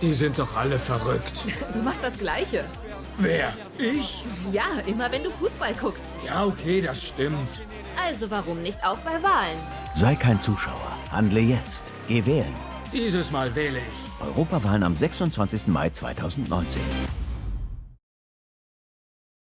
Die sind doch alle verrückt. Du machst das Gleiche. Wer? Ich? Ja, immer wenn du Fußball guckst. Ja, okay, das stimmt. Also warum nicht auch bei Wahlen? Sei kein Zuschauer. Handle jetzt. Geh wählen. Dieses Mal wähle ich. Europawahlen am 26. Mai 2019.